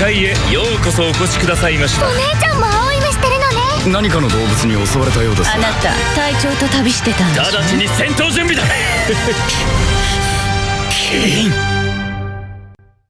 界へようこそお越しくださいましたお姉ちゃんも青い目してるのね。何かの動物に襲われたようですあなた隊長と旅してたんで直ちに戦闘準備だ。キーン